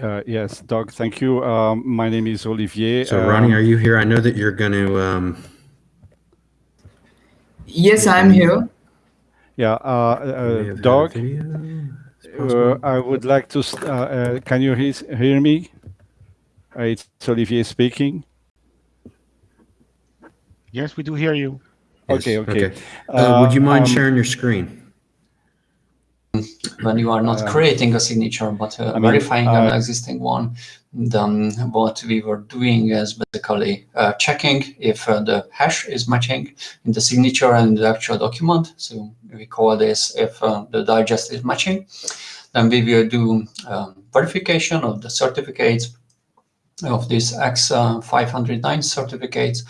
Uh, yes, Doug, thank you. Um, my name is Olivier. So, Ronnie, um, are you here? I know that you're going to. Um... Yes, I'm here. Yeah, uh, uh, Doug, uh, I would like to. Uh, uh, can you hear me? it's Olivier speaking. Yes, we do hear you. Yes. Okay, okay. okay. would you mind um, sharing your screen? When you are not uh, creating a signature but uh, verifying an uh, existing one then what we were doing is basically uh, checking if uh, the hash is matching in the signature and the actual document. So we call this if uh, the digest is matching. Then we will do um, verification of the certificates of these X509 certificates.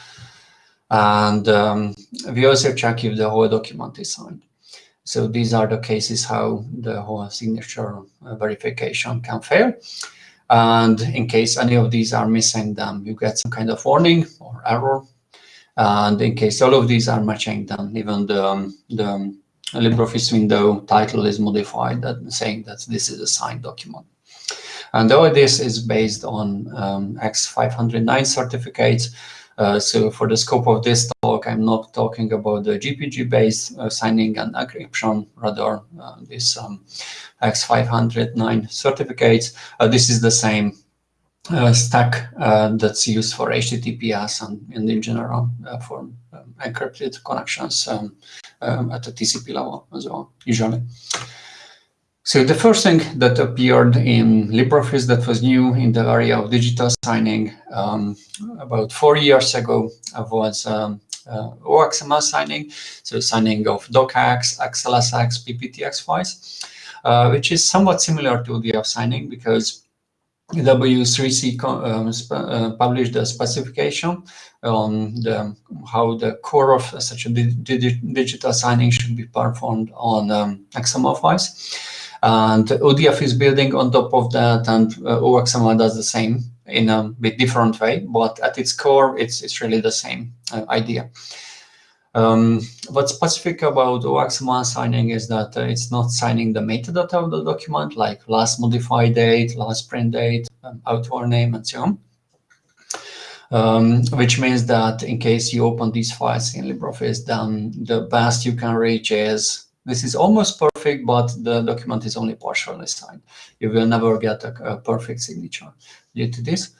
And um, we also check if the whole document is signed so these are the cases how the whole signature uh, verification can fail. And in case any of these are missing, then you get some kind of warning or error. And in case all of these are matching, then even the, um, the LibreOffice window title is modified, that saying that this is a signed document. And all this is based on um, X509 certificates, uh, so for the scope of this talk, I'm not talking about the GPG-based uh, signing and encryption, rather uh, this um, X509 certificates. Uh, this is the same uh, stack that's used for HTTPS and, and in general for um, encrypted connections um, um, at the TCP level as well, usually. So the first thing that appeared in LibreOffice that was new in the area of digital signing um, about four years ago was um, uh, OXML signing, so signing of docx, XLSX, PPTX files, uh, which is somewhat similar to the signing because W3C um, uh, published a specification on the, how the core of such a di digital signing should be performed on um, XML files. And ODF is building on top of that, and uh, OXML does the same in a bit different way, but at its core, it's, it's really the same uh, idea. Um, what's specific about OXML signing is that uh, it's not signing the metadata of the document, like last modified date, last print date, um, author name, and so on. Um, which means that in case you open these files in LibreOffice, then the best you can reach is this is almost perfect, but the document is only partially signed. You will never get a, a perfect signature due to this.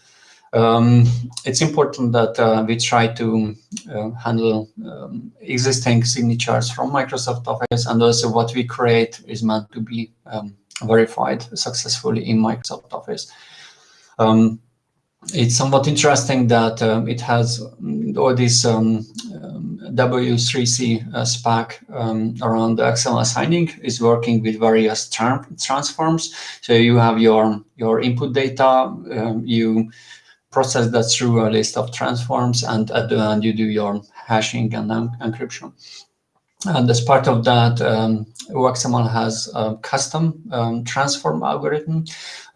Um, it's important that uh, we try to uh, handle um, existing signatures from Microsoft Office and also what we create is meant to be um, verified successfully in Microsoft Office. Um, it's somewhat interesting that um, it has all these um, W3C uh, spec um, around the XML signing is working with various tra transforms. So you have your, your input data, um, you process that through a list of transforms, and at the end you do your hashing and encryption. And as part of that, um, OXML has a custom um, transform algorithm,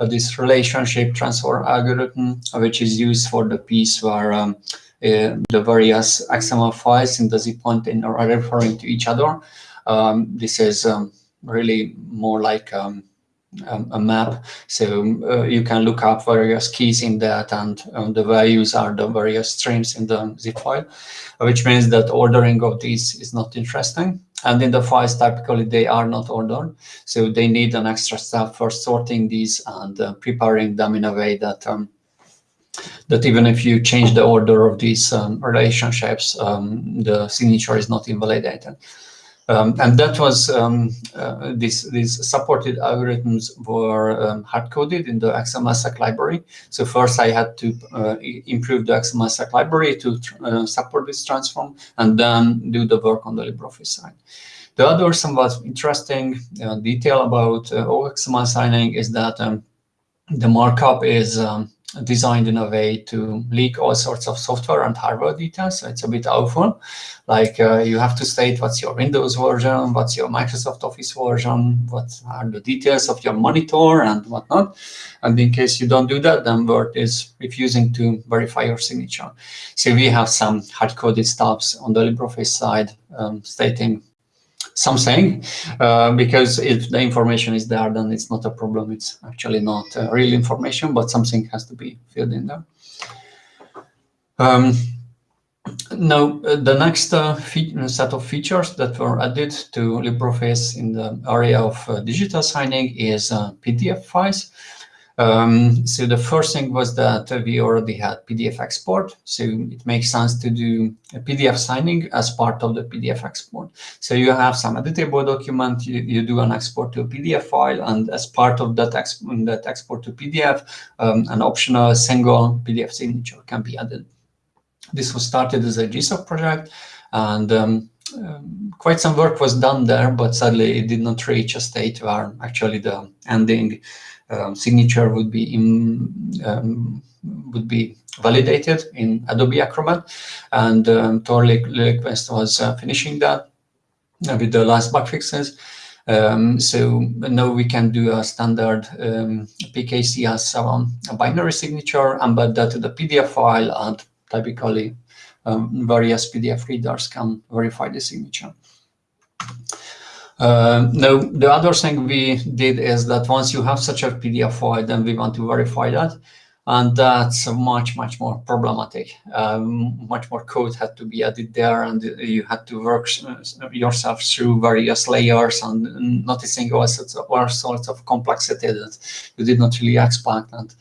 uh, this relationship transform algorithm, which is used for the piece where um, the various XML files in the zip pointing are referring to each other. Um, this is um, really more like um, um, a map. So uh, you can look up various keys in that and um, the values are the various streams in the zip file, which means that ordering of these is not interesting. And in the files, typically they are not ordered. So they need an extra step for sorting these and uh, preparing them in a way that um, that even if you change the order of these um, relationships, um, the signature is not invalidated. Um, and that was um, uh, these these supported algorithms were hard coded in the XML library. So first I had to uh, improve the XML library to uh, support this transform, and then do the work on the LibreOffice side. The other somewhat interesting uh, detail about uh, OXML signing is that um, the markup is um, designed in a way to leak all sorts of software and hardware details. So it's a bit awful. Like uh, you have to state what's your Windows version, what's your Microsoft Office version, what are the details of your monitor and whatnot. And in case you don't do that, then Word is refusing to verify your signature. So we have some hard-coded stuffs on the LibreOffice side um, stating something uh, because if the information is there, then it's not a problem. It's actually not uh, real information, but something has to be filled in there. Um, now, uh, the next uh, set of features that were added to LibreOffice in the area of uh, digital signing is PDF files. Um, so the first thing was that we already had PDF export. So it makes sense to do a PDF signing as part of the PDF export. So you have some editable document, you, you do an export to a PDF file, and as part of that, that export to PDF, um, an optional single PDF signature can be added. This was started as a GSOC project, and um, um, quite some work was done there, but sadly it did not reach a state where actually the ending um, signature would be in, um, would be validated in Adobe Acrobat, and um, Tor Lillqvist was uh, finishing that uh, with the last bug fixes. Um, so now we can do a standard um, PKC as a binary signature, embed that to the PDF file, and typically um, various PDF readers can verify the signature. Uh, now, the other thing we did is that once you have such a PDF file, then we want to verify that. And that's much, much more problematic. Um, much more code had to be added there, and you had to work yourself through various layers and noticing all sorts of, all sorts of complexity that you did not really expect. And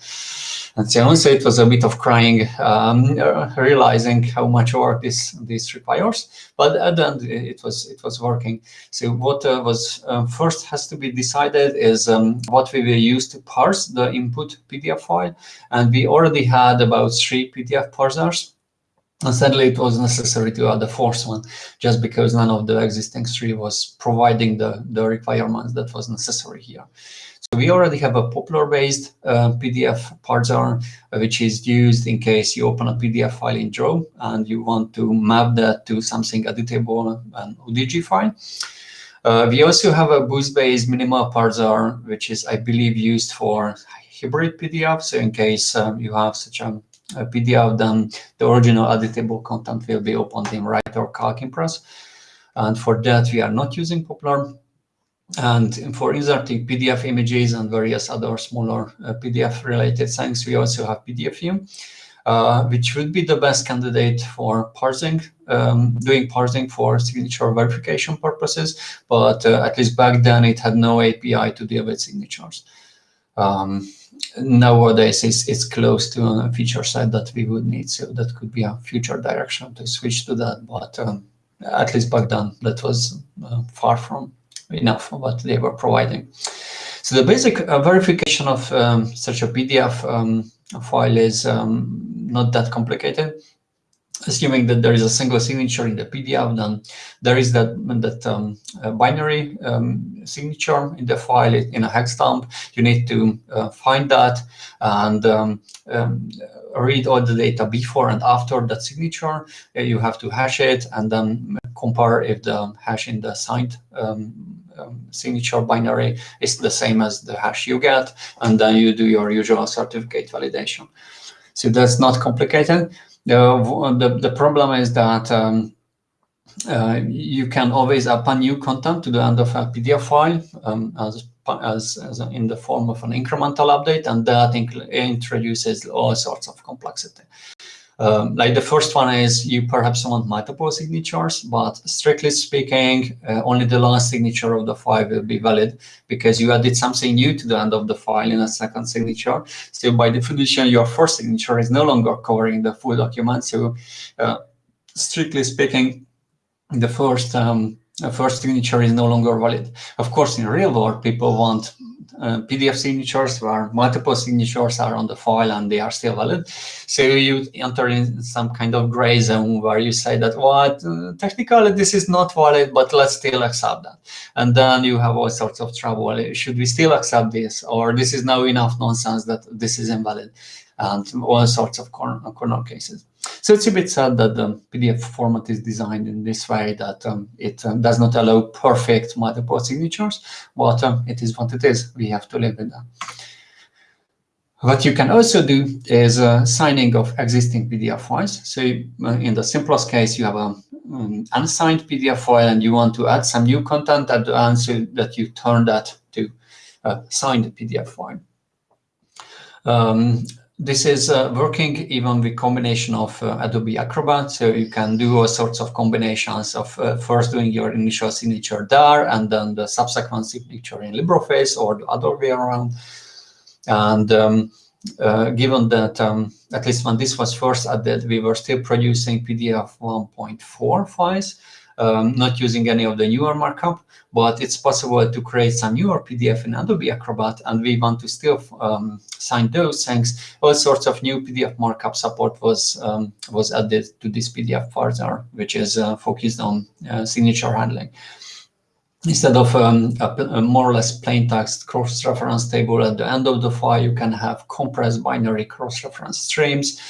and so it was a bit of crying, um, realizing how much work this this requires. But at the end, it was it was working. So what uh, was uh, first has to be decided is um, what we will use to parse the input PDF file, and we already had about three PDF parsers. And sadly, it was necessary to add a fourth one, just because none of the existing three was providing the, the requirements that was necessary here. So we already have a Poppler-based uh, PDF parser, uh, which is used in case you open a PDF file in Draw and you want to map that to something editable, an ODG file. Uh, we also have a Boost-based minimal parser, which is, I believe, used for hybrid PDF. So in case um, you have such a, a, PDF, then the original editable content will be opened in Write or Calc Impress. And for that, we are not using Poppler. And for inserting PDF images and various other smaller uh, PDF related things, we also have PDFium, uh, which would be the best candidate for parsing, um, doing parsing for signature verification purposes. But uh, at least back then, it had no API to deal with signatures. Um, nowadays, it's, it's close to a feature set that we would need. So that could be a future direction to switch to that. But um, at least back then, that was uh, far from enough what they were providing. So the basic uh, verification of um, such a PDF um, file is um, not that complicated. Assuming that there is a single signature in the PDF, then there is that, that um, binary um, signature in the file in a hex dump. You need to uh, find that and um, read all the data before and after that signature. You have to hash it and then compare if the hash in the signed um, um, signature binary is the same as the hash you get, and then you do your usual certificate validation. So that's not complicated. The, the, the problem is that um, uh, you can always append new content to the end of a PDF file um, as, as, as in the form of an incremental update, and that introduces all sorts of complexity. Um, like the first one is you perhaps want multiple signatures, but strictly speaking, uh, only the last signature of the file will be valid because you added something new to the end of the file in a second signature. So by definition, your first signature is no longer covering the full document. So uh, strictly speaking, the first um, first signature is no longer valid. Of course, in real world, people want uh, PDF signatures where multiple signatures are on the file and they are still valid. So you enter in some kind of gray zone where you say that, well, uh, technically this is not valid, but let's still accept that. And then you have all sorts of trouble. Should we still accept this? Or this is now enough nonsense that this is invalid and all sorts of corner, corner cases. So it's a bit sad that the PDF format is designed in this way that um, it um, does not allow perfect multiple signatures, but um, it is what it is. We have to live with that. What you can also do is uh, signing of existing PDF files. So uh, in the simplest case, you have a um, unsigned PDF file and you want to add some new content at the end so that you turn that to a signed PDF file. Um, this is uh, working even with combination of uh, Adobe Acrobat. So you can do all sorts of combinations of uh, first doing your initial signature there and then the subsequent signature in LibreOffice or the other way around. And um, uh, given that, um, at least when this was first added, we were still producing PDF 1.4 files, um, not using any of the newer markup, but it's possible to create some newer PDF in Adobe Acrobat, and we want to still um, sign those things. All sorts of new PDF markup support was um, was added to this PDF further, which is uh, focused on uh, signature handling instead of um, a, a, more or less plain text cross-reference table at the end of the file, you can have compressed binary cross-reference streams.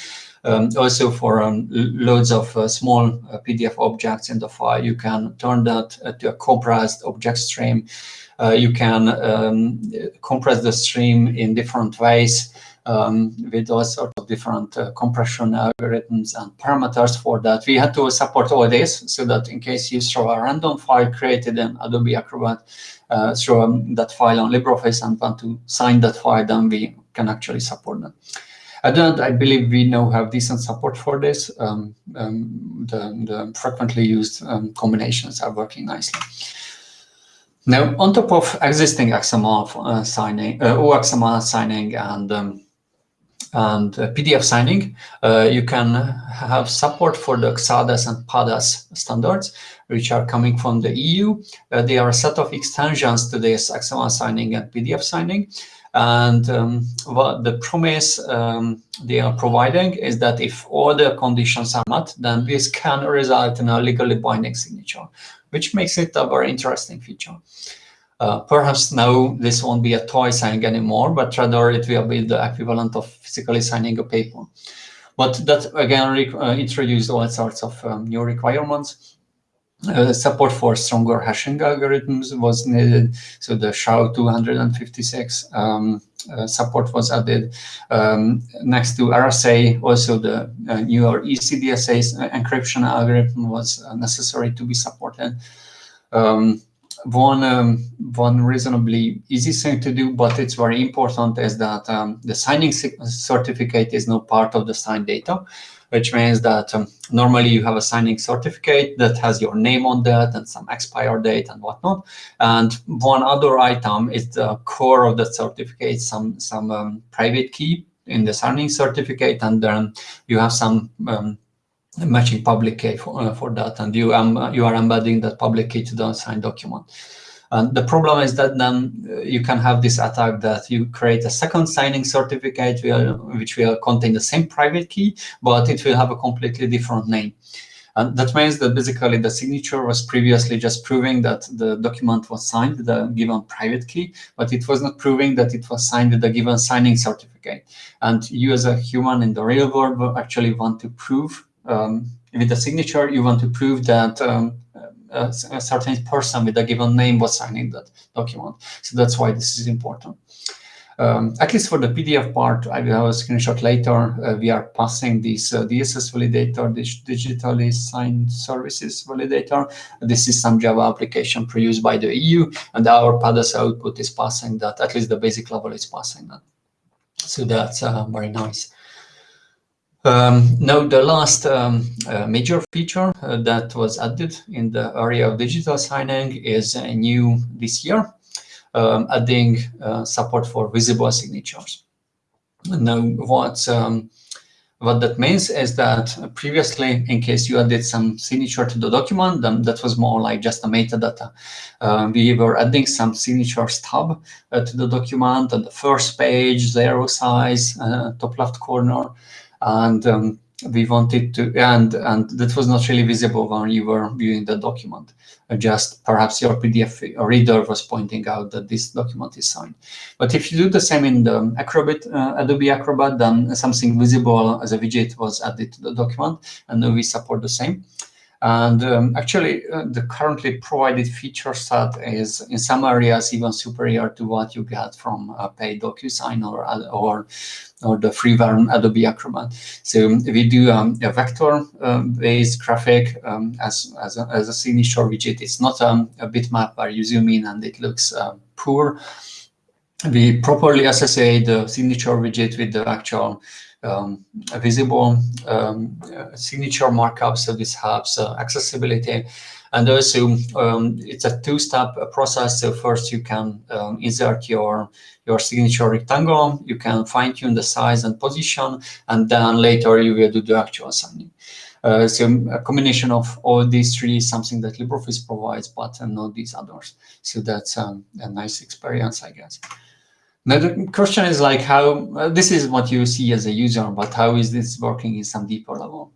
Um, also for um, loads of uh, small uh, PDF objects in the file, you can turn that uh, to a compressed object stream. Uh, you can um, compress the stream in different ways um, with all sorts of different compression algorithms and parameters for that. We had to support all this so that in case you throw a random file created in Adobe Acrobat, uh, throw um, that file on LibreOffice and want to sign that file, then we can actually support that. I believe we now have decent support for this. Um, um, the, the, frequently used um, combinations are working nicely. Now, on top of existing XML uh, signing, uh, OXML signing and um, and uh, PDF signing, uh, you can have support for the XADES and PADES standards, which are coming from the EU. Uh, they are a set of extensions to this XML signing and PDF signing. And um, what the promise um, they are providing is that if all the conditions are met, then this can result in a legally binding signature, which makes it a very interesting feature. Uh, perhaps now this won't be a toy signing anymore, but rather it will be the equivalent of physically signing a paper. But that again uh, introduced all sorts of um, new requirements. Uh, support for stronger hashing algorithms was needed, so the SHA 256 um, uh, support was added. Um, next to RSA, also the uh, newer ECDSA uh, encryption algorithm was necessary to be supported. Um, one um, one reasonably easy thing to do, but it's very important is that um, the signing certificate is not part of the signed data, which means that um, normally you have a signing certificate that has your name on that and some expire date and whatnot. And one other item is the core of the certificate, some some um, private key in the signing certificate, and then you have some um, matching public key for, uh, for that, and you um, you are embedding that public key to the signed document. And the problem is that then uh, you can have this attack that you create a second signing certificate which will contain the same private key, but it will have a completely different name. And that means that basically the signature was previously just proving that the document was signed with a given private key, but it was not proving that it was signed with a given signing certificate. And you as a human in the real world actually want to prove um, with the signature, you want to prove that um, a, a, certain person with a given name was signing that document. So that's why this is important. Um, at least for the PDF part, I will have a screenshot later. Uh, we are passing this uh, DSS validator, this digitally signed services validator. This is some Java application produced by the EU, and our PADES output is passing that. At least the basic level is passing that. So that's uh, very nice. Um, now, the last um, uh, major feature uh, that was added in the area of digital signing is uh, new this year, um, adding uh, support for visible signatures. Now, what, um, what that means is that previously, in case you added some signature to the document, then that was more like just a metadata. Uh, we were adding some signature stub uh, to the document on the first page, zero size, top left corner, and um, we wanted to and and that was not really visible when you were viewing the document. Uh, just perhaps your pdf reader was pointing out that this document is signed. But if you do the same in the acrobat uh, adobe acrobat then something visible as a widget was added to the document and we support the same And um, actually, uh, the currently provided feature set is in some areas even superior to what you get from a paid DocuSign or or or the freeware Adobe Acrobat. So we do um, a vector-based um, graphic um, as, as, a, as a signature widget. It's not um, a bitmap where you zoom in and it looks uh, poor. We properly associate the signature widget with the actual um, visible um, uh, signature markup. So this helps uh, accessibility. And also, um, it's a two-step process. So first, you can um, insert your your signature rectangle. You can fine-tune the size and position, and then later you will do the actual signing. Uh, so a combination of all these three is something that LibreOffice provides, but uh, not these others. So that's um, a nice experience, I guess. Now the question is like how, uh, this is what you see as a user, but how is this working in some deeper level?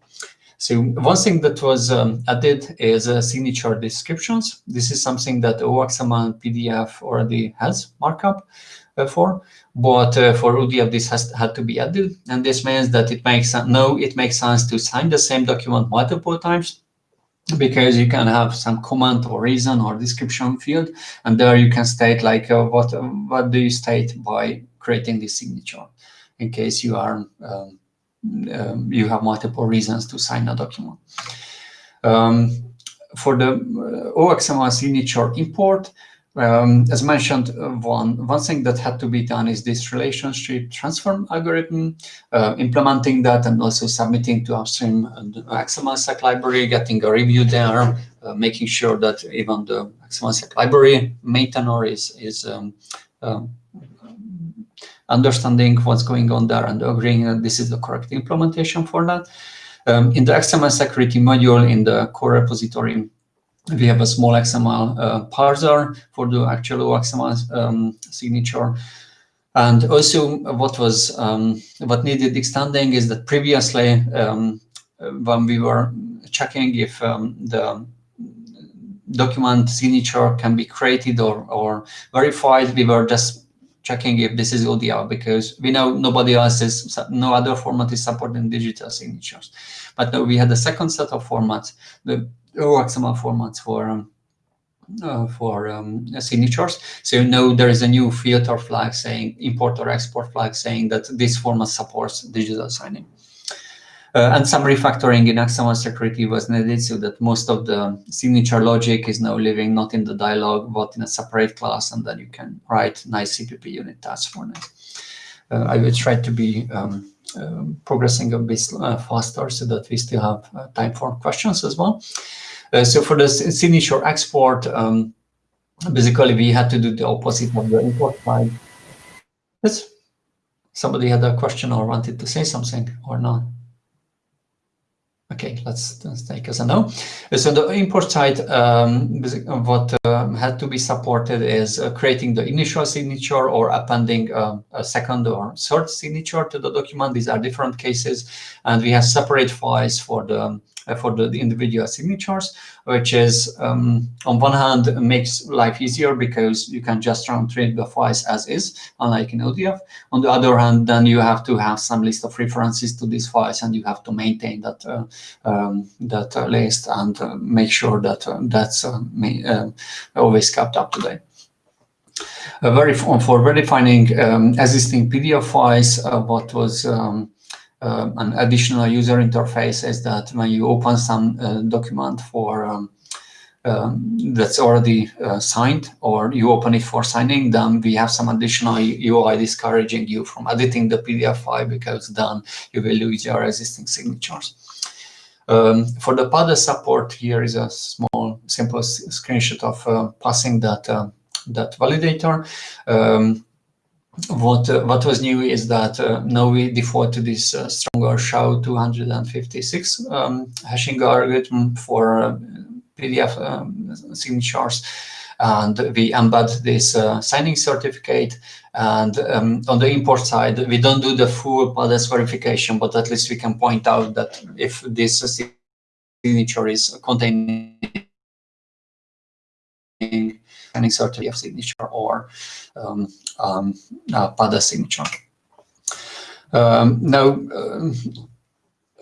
So one thing that was um, added is uh, signature descriptions. This is something that OXML PDF already has markup uh, for, but uh, for ODF this has had to be added, and this means that it makes no, it makes sense to sign the same document multiple times because you can have some comment or reason or description field, and there you can state like uh, what what do you state by creating this signature, in case you are um, um, you have multiple reasons to sign a document. Um, for the uh, OXML signature import, um, as mentioned, uh, one, one thing that had to be done is this relationship transform algorithm, uh, implementing that and also submitting to upstream and XML library, getting a review there, uh, making sure that even the XML library maintainer is, is um, um, understanding what's going on there and agreeing that this is the correct implementation for that. Um, in the XML security module in the core repository, we have a small XML uh, parser for the actual XML um, signature. And also what was um, what needed extending is that previously um, when we were checking if um, the document signature can be created or, or verified, we were just checking if this is ODF because we know nobody else is, no other format is supporting digital signatures. But now we had a second set of formats, the OXML formats for um, uh, for um, signatures. So you know there is a new filter flag saying import or export flag saying that this format supports digital signing. Uh, and some refactoring in XML security was needed so that most of the signature logic is now living not in the dialog, but in a separate class, and then you can write nice CPP unit tests for it. Uh, I will try to be um, um, progressing a bit uh, faster so that we still have uh, time for questions as well. Uh, so for the signature export, um, basically we had to do the opposite of the import side. Yes. Somebody had a question or wanted to say something or not? Okay, let's, let's take as a no. So the import side, um, what uh, had to be supported is uh, creating the initial signature or appending uh, a second or third signature to the document. These are different cases, and we have separate files for the uh, for the, the, individual signatures, which is um, on one hand makes life easier because you can just run trip the files as is, unlike in ODF. On the other hand, then you have to have some list of references to these files, and you have to maintain that uh, um, that uh, list and uh, make sure that uh, that's uh, always kept up to date. very for redefining um, existing PDF files, what was um, um, an additional user interface is that when you open some uh, document for um, um, that's already uh, signed or you open it for signing, then we have some additional UI discouraging you from editing the PDF file because then you will lose your existing signatures. Um, for the PADES support, here is a small, simple screenshot of uh, passing that uh, that validator. What uh, what was new is that uh, now we default to this uh, stronger SHA 256 um, hashing algorithm for uh, PDF um, signatures, and we embed this uh, signing certificate. And um, on the import side, we don't do the full PADES verification, but at least we can point out that if this signature is containing any certificate of signature or um, um, uh, signature. Um, now, um,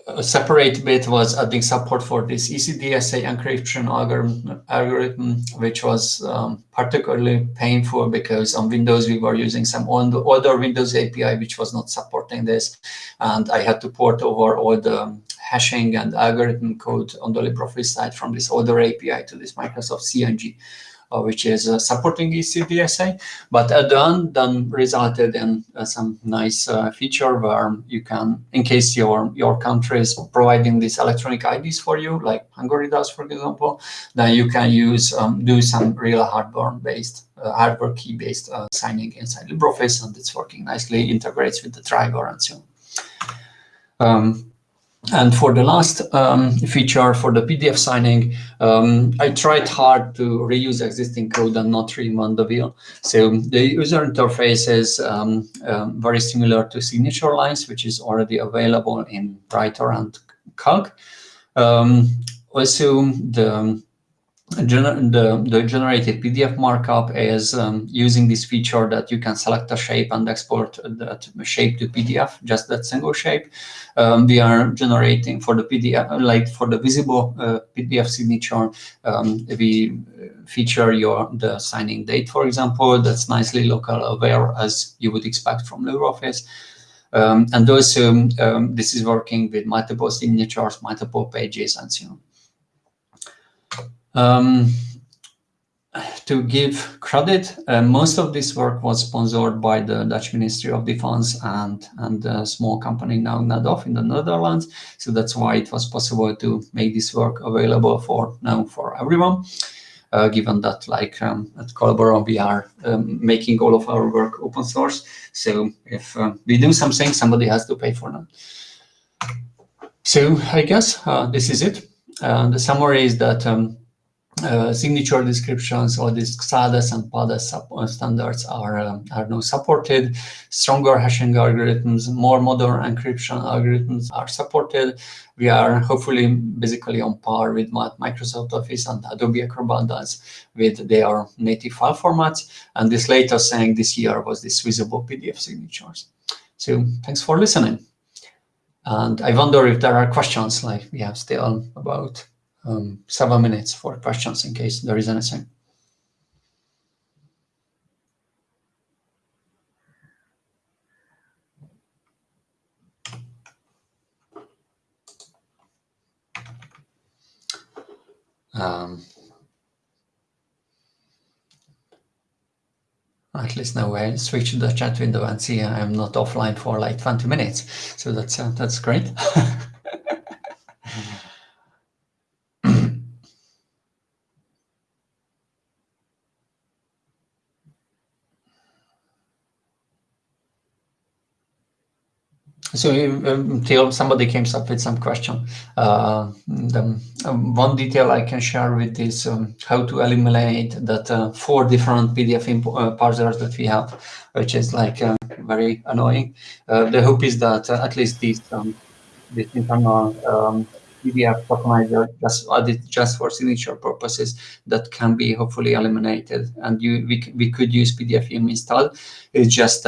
a separate bit was adding support for this ECDSA encryption algorithm, algorithm which was um, particularly painful because on Windows we were using some older Windows API which was not supporting this, and I had to port over all the hashing and algorithm code on the LibreOffice side from this older API to this Microsoft CNG. Uh, which is uh, supporting ECDSA, but the end then resulted in uh, some nice feature where you can, in case your your country is providing these electronic IDs for you, like Hungary does, for example, then you can use um, do some real hardware-based uh, hardware key-based uh, signing inside LibreOffice, and it's working nicely, integrates with the driver and so on. Um, and for the last um, feature for the PDF signing, um, I tried hard to reuse existing code and not reinvent the wheel. So the user interface is um, um very similar to signature lines, which is already available in Writer and Calc. Um, also, the the, the generated PDF markup is um, using this feature that you can select a shape and export that shape to PDF, just that single shape. Um, we are generating for the PDF, like for the visible uh, PDF signature, um, we feature your the signing date, for example, that's nicely local aware as you would expect from LibreOffice. Um, and also, um, this is working with multiple signatures, multiple pages, and so on. Um, to give credit, uh, most of this work was sponsored by the Dutch Ministry of Defense and, and a small company now Nou&Off in the Netherlands. So that's why it was possible to make this work available for now for everyone. Uh, given that like um, at Collabora we are um, making all of our work open source. So if uh, we do something, somebody has to pay for them. So I guess uh, this is it. Uh, the summary is that um, uh, signature descriptions or these XADES and PADES uh, standards are, um, are now supported. Stronger hashing algorithms, more modern encryption algorithms are supported. We are hopefully basically on par with what Microsoft Office and Adobe Acrobat does with their native file formats. And this latest thing this year was this visible PDF signatures. So thanks for listening. And I wonder if there are questions, like we have still about um, seven minutes for questions in case there is anything. Um, at least now I switch the chat window and see I'm not offline for like 20 minutes. So that's uh, that's great. So until somebody comes up with some question, uh, the, um, one detail I can share with is um, how to eliminate that uh, four different PDF uh, parsers that we have, which is like uh, very annoying. Uh, the hope is that uh, at least these um, this internal um, PDF tokenizer just added just for signature purposes that can be hopefully eliminated, and you we we could use PDFium installed. It's just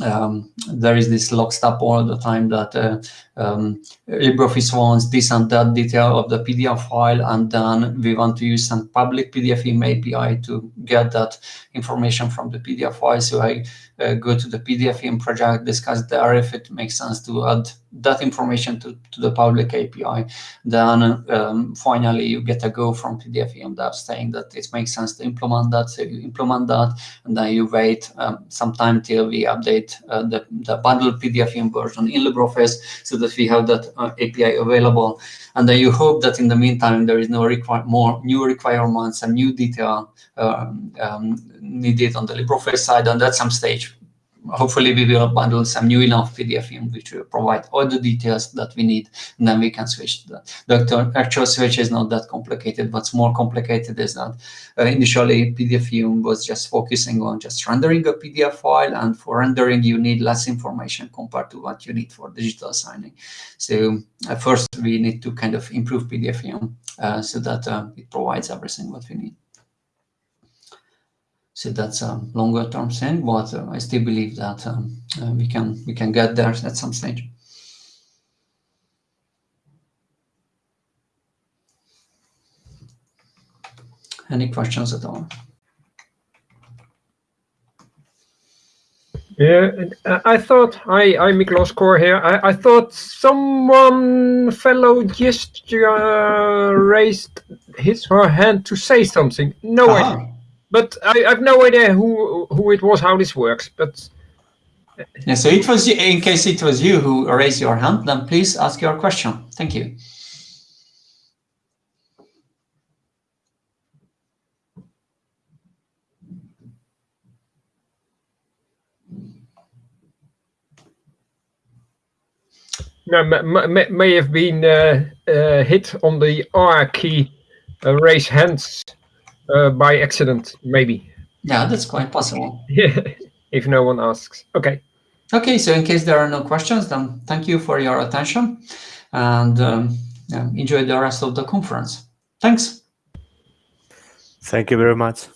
um, there is this lock stop all the time that uh, um, LibreOffice wants this and that detail of the PDF file, and then we want to use some public PDF API to get that information from the PDF file. So I uh, go to the PDFium project, discuss there if it makes sense to add that information to, to the public API. Then um, finally you get a go from PDFium that saying that it makes sense to implement that. So you implement that, and then you wait um, some time till we update uh, the, the bundled PDFium version in LibreOffice so that we have that uh, API available. And then you hope that in the meantime there is no require more new requirements and new detail um, um, needed on the LibreOffice side. And at some stage, hopefully we will bundle some new enough PDFium which will provide all the details that we need, and then we can switch to that. The actual switch is not that complicated. What's more complicated is that uh, initially PDFium was just focusing on just rendering a PDF file, and for rendering you need less information compared to what you need for digital signing. So uh, first we need to kind of improve PDFium uh, so that uh, it provides everything what we need so that's a longer term thing, but um, I still believe that um, uh, we can we can get there at some stage. Any questions at all? Yeah, I thought, I I'm Miklos Kor here. I, I thought someone, fellow just uh, raised his her hand to say something. No, uh -huh. But I, I've no idea who who it was, how this works. But Yeah, so it was you- in case it was you who raised your hand, then please ask your question. Thank you. no, may, may have been uh, uh, hit on the R key, uh, raise hands uh, by accident, maybe. Yeah, that's quite possible. Yeah, if no one asks. Okay. Okay, so in case there are no questions, then thank you for your attention and um, yeah, enjoy the rest of the conference. Thanks. Thank you very much.